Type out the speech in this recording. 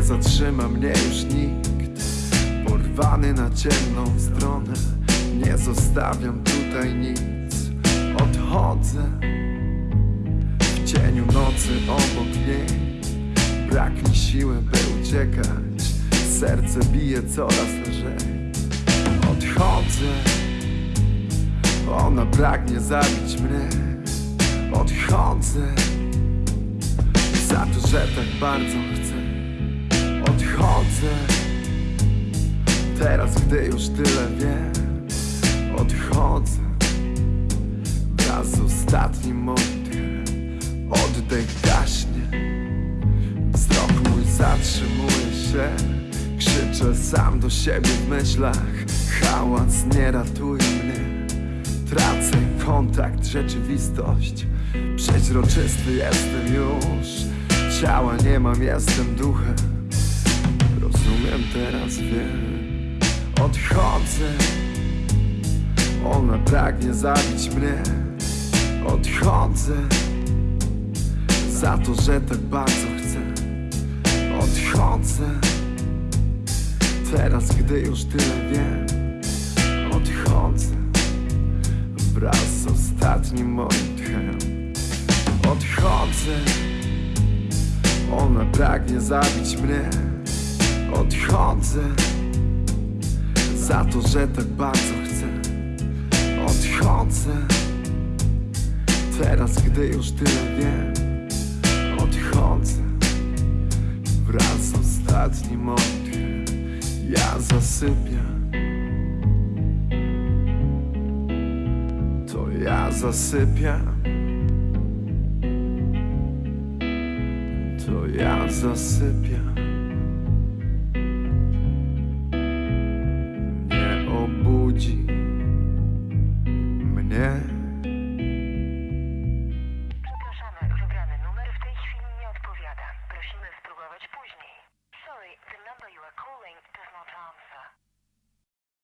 zatrzyma mnie już nikt. Porwany na ciemną stronę Nie zostawiam tutaj nic. Odchodzę W cieniu nocy obok niej. Brak mi siły, by uciekać. Serce bije coraz lżej. Odchodzę. Ona pragnie zabić mnie. Odchodzę Za to, że tak bardzo chcę Odchodzę Teraz, gdy już tyle wiem Odchodzę. Wraz z ostatnim oddechem Oddech gaśnie. Wzrok mój zatrzymuje się. Krzyczę sam do siebie w myślach. Hałas nie ratuje mnie. Tracę kontakt, rzeczywistość. Przeźroczysty jestem już. Ciała nie mam, jestem duchem Rozumiem teraz, wiem. Odchodzę. Ona pragnie zabić mnie. Odchodzę. Za to, że tak bardzo chcę. Odchodzę. Teraz, gdy już tyle wiem Odchodzę. Wraz z ostatnim moim tchem. Odchodzę. Ona pragnie zabić mnie Odchodzę Za to, że tak bardzo chcę. Odchodzę Teraz, gdy już tyle wiem. Odchodzę Wraz z ostatnim oddechem Ja zasypiam To ja zasypiam To ja zasypiam the number you are calling does not answer.